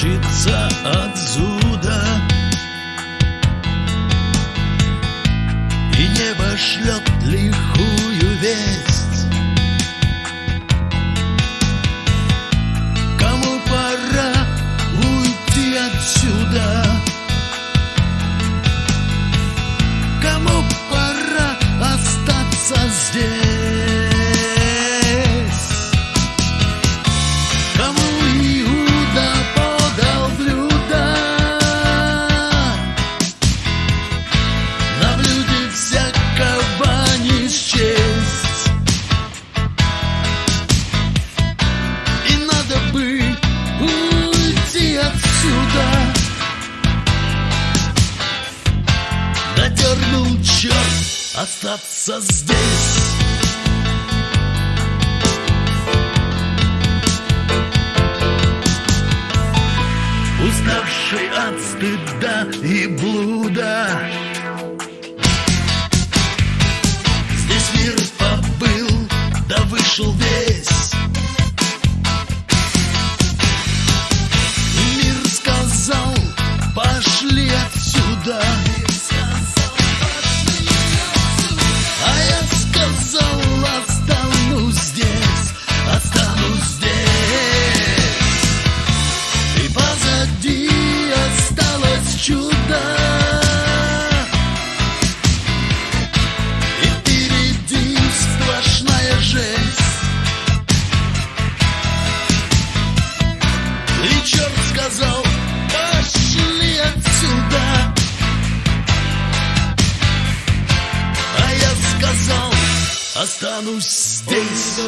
мчится отсюда. И небо шлет лихую весть. Остаться здесь. Уставший от стыда и блуда. Здесь мир побыл, да вышел весь чудо. И впереди сплошная жесть. И черт сказал, пошли отсюда А я сказал, останусь здесь